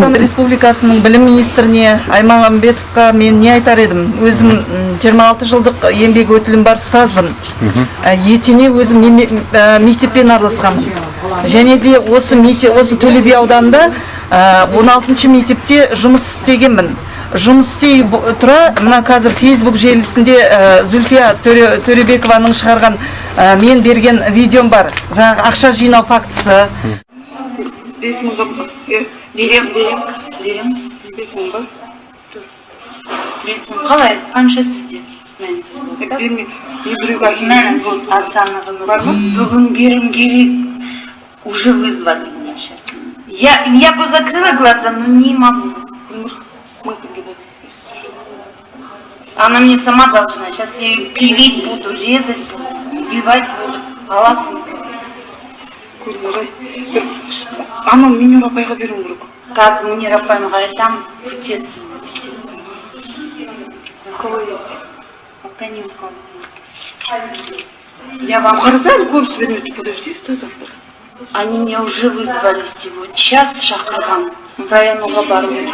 қазақстан республикасының білім министріне аймағамбетовқа мен не айтар едім? Өзім м, 26 жылдық еңбек өтілім бар ұстазбын. Ә, етене өзім ә, мектеппен араласқанмын және де осы мектеп осы төле би ауданында ә, 16 мектепте жұмыс істегенмін. Жұмыс істей тұра мына қазір фейсбук желісінде ә, зүлфия Төре- төребекованың шығарған ә, мен берген видеом бар. Жаңағы ақша жинау фактісі. Бес мыңға берем берем берем бес мың ба бес мың қалай қанша сізде мәнісі болды берме мен біреуге мәні болды асанова Бар ма? бүгін берім керек уже вызвали меня сейчас я я позакрыла глаза но не могу мың теңге да она мне сама должна сейчас я ее пилить буду резать буду убивать буду аласың көрдіңдер ай бір анау менюр апайға беруім керек қазір мунира апайымға айтамын күтесің кого пока не у кого я вам қараса әлі көбісі бермейді подожди до завтра Они меня уже вызвали сегодня. Час шақырған. Районуға бару керек.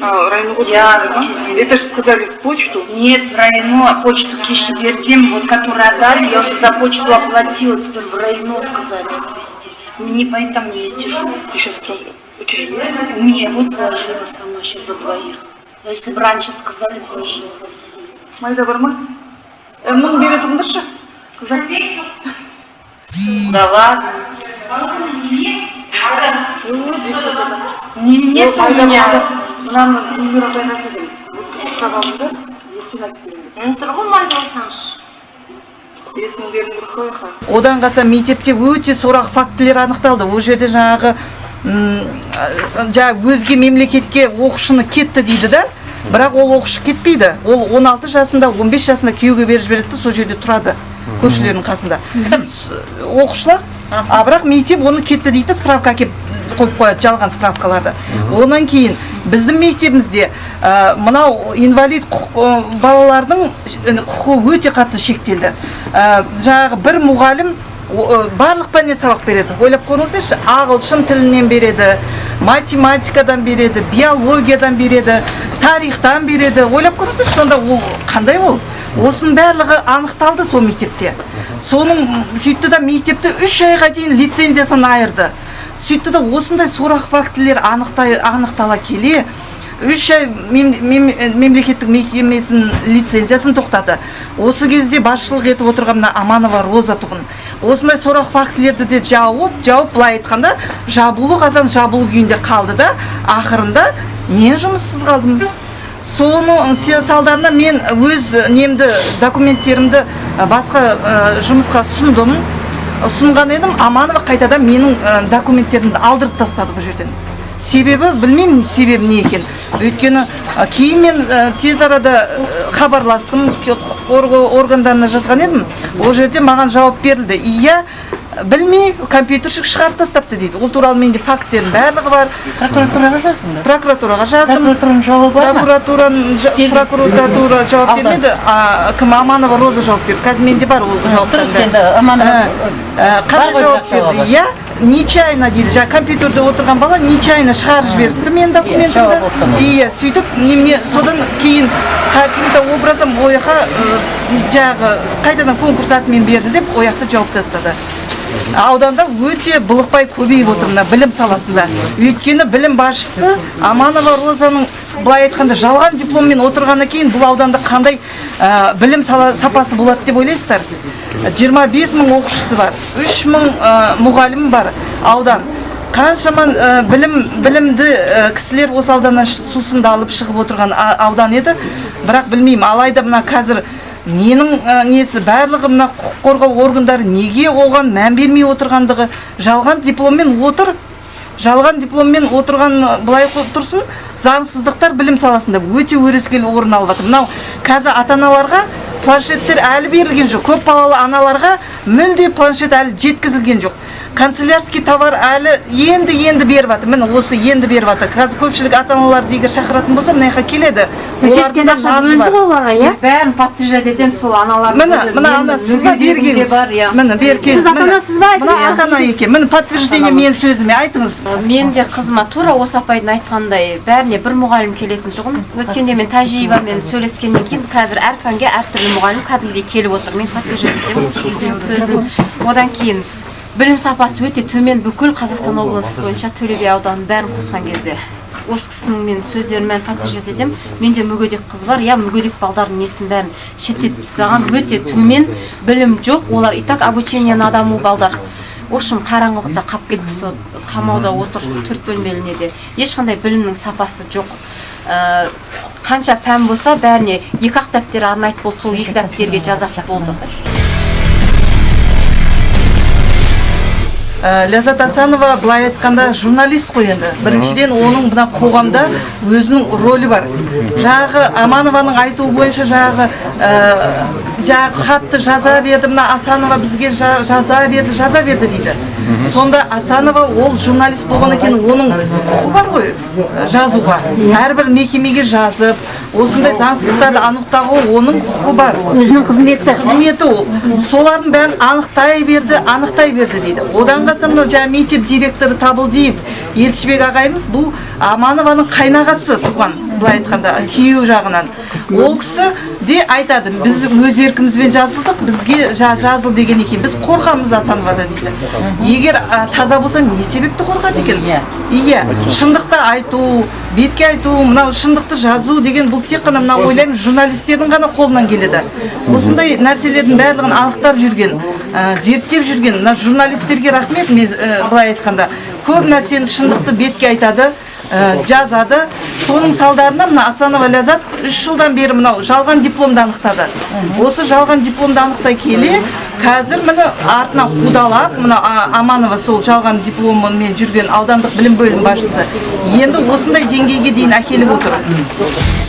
а районға Я- да? это же сказали в почту Нет, в району почту кеше берген, вот которую отдали, я уже за почту оплатила, теперь в району сказали отвезти. Мне поэтому я сижу. и сейчас просто У тебя есть Не, вот вложила сама сейчас за двоих. Если бы раньше сказали, вложила. майда бар ма Ә, мың бере тұрыңдаршы қыздар Да ладно. Не, нет у меня. мынаны апайға айтып сұрап алдым да ертең айтып беремін майда алсаңшы. қой аха одан қалса мектепте өте сорақ фактілер анықталды ол жерде жаңағы жаңағы өзге мемлекетке оқушыны кетті дейді да. Бірақ ол оқушы кетпейді. Ол 16 жасында 15 жасында күйеуге беріп жібереді сол жерде тұрады көршілерінің қасында. Оқушылар а бірақ мектеп оны кетті дейді справка әкеліп қойып қояды жалған справкаларды. Онан кейін біздің мектебімізде ә, мынау инвалид құқ- ә, балалардың құқығы өте қатты шектелді. Ә, жаңағы бір мұғалім барлық пәннен сабақ береді. Ойлап көріңіздерші ағылшын тілінен береді математикадан береді биологиядан береді тарихтан береді. Ойлап көріңіздерші сонда ол қандай ол? Осының барлығы анықталды сол мектепте. Соның сөйтті да мектепті үш айға дейін лицензиясын айырды. Сөйтті да осындай сорақ фактілер анықтай анықтала келе үш ай мем- мем- мемлекеттік мекемесінің лицензиясын тоқтады. Осы кезде басшылық етіп отырған мына аманова роза тұғын. Осындай сорақ фактілерді де жауып жауып былай айтқанда жабулы қазан жабулы күйінде қалды да ақырында мен жұмыссыз қалдым. Соның салдарынан мен өз немді документтерімді басқа жұмысқа ұсындым. Ұсынған едім аманова қайтадан менің документтерімді алдырып тастады бұл жерден. Себебі білмеймін себебі не екен. Өйткені ә, кейін мен ә, тез арада ә, хабарластым құқық қорғау органдарына жазған едім. Ол жерде маған жауап берілді. Иә білмей компьютерщик шығарып тастапты дейді. Ол туралы менде факттердің барлығы бар. Прокуратураға жаздыңдар прокуратураға жаздым. Прокуратураның жауабы бар ма? Прокуратураның прокуратура жауап бермеді. А, кім аманова роза жауап берді. Қазір менде бар ол жауаптар дұрыс енді Аманова, Ә, қандай ғой жауап берді? иә нечаянно дейді. Жаңағы компьютерде отырған бала нечаянно шығарып жіберіпті. Менің документімді ма? иә сөйтіп неме содан кейін каким-то образом ол жаққа жаңағы қайтадан конкурс атымен берді деп ол жақты жауып тастады. Ауданда өте былықпай көбейіп отыр мына білім саласында. Өйткені білім басшысы аманова розаның былай айтқанда жалған дипломмен отырғаннан кейін бұл ауданда қандай ә, білім сала, сапасы болады деп ойлайсыздар? 25 мың оқушысы бар 3 мың ә, мұғалім бар аудан. Қаншама ә, білім білімді ә, кісілер осы ауданнан сусынды алып шығып отырған аудан еді. Бірақ білмеймін алайда мына қазір ненің ә, несі барлығы мына құқық қорғау органдары неге оған мән бермей отырғандығы жалған дипломмен отыр. Жалған дипломмен отырған былай тұрсын заңсыздықтар білім саласында өте өрескел орын алып жатыр. Мынау қазір ата аналарға планшеттер әлі берілген жоқ. Көп балалы аналарға мүлде планшет әлі жеткізілген жоқ. Канцелярский товар әлі енді енді беріп жатыр міне осы енді беріп жатыр қазір көпшілік ата аналарды егер шақыратын болса мына жаққа келеді. Олардың да назы бар. оларға иә? Бәрін подтверждать етемін сол аналардың міне мына ана сіз ба иә. Міне бергеңіз Сіз ата анасыз ба? мына ата ана екен. Міне подтверждение менің сөзіме айтыңыз. Мен де қызыма тура осы апайдың айтқандай бәріне бір мұғалім келетін тұғын. Өткенде мен тәжибамен сөйлескеннен кейін қазір әр пәнге әртүрлі мұғалім кәдімгідей келіп отыр. Мен подтверждать етемін. Сөзін. Одан кейін білім сапасы өте төмен бүкіл қазақстан облысы бойынша төле би ауданын бәрін қосқан кезде. Осы кісінің мен сөздерін бәрін подтверждать етемін. Менде мүгедек қыз бар иә мүгедек балдардың несін бәрін шеттетіп тастаған өте төмен білім жоқ. Олар и так обучение на дому балдар. В общем қараңғылықта қалып кетті сол қамауда отыр төрт бөлмелі неде ешқандай білімнің сапасы жоқ. Ә, қанша пән болса бәріне екі ақ дәптер арнайды болды сол екі дәптерге жазатын болды. Ләззат асанова былай айтқанда журналист қой енді. Біріншіден оның мына қоғамда өзінің рөлі бар. Жаңағы аманованың айтуы бойынша жаңағы ә, жаңағы хатты жаза берді мына асанова бізге жа- жаза берді жаза берді дейді. Сонда асанова ол журналист болғаннан кейін оның құқы бар ғой ә, жазуға. Әрбір мекемеге жазып осындай заңсыздықтарды анықтауға оның құқы бар. Өзінің қызметі. Қызметі ол. Солардың бәрін анықтай берді анықтай берді дейді. Одан қалса мынау жаңағы мектеп директоры табылдиев елшібек ағайымыз бұл аманованың қайнағасы туған былай айтқанда күйеу жағынан. Ол кісі де айтады біз өз еркімізбен жазылдық бізге жа- жазыл деген екен біз қорқамыз асановадан дейді. Егер таза болса не себепті қорқады екен? Иә. Шындықты айту бетке айту мынау шындықты жазу деген бұл тек қана мына ойлаймын журналистердің ғана қолынан келеді. Осындай нәрселердің барлығын анықтап жүрген ә, зерттеп жүрген мына журналистерге рахмет мен ә, былай айтқанда. Көп нәрсені шындықты бетке айтады жазады. Соның салдарынан мына асанова ләззат үш жылдан бері мынау жалған дипломды анықтады. Осы жалған дипломды анықтай келе қазір міне артынан қудалап мына аманова сол жалған дипломымен жүрген аудандық білім бөлім басшысы. Енді осындай деңгейге дейін әкеліп отыр.